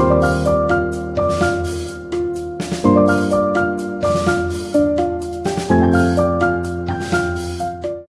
you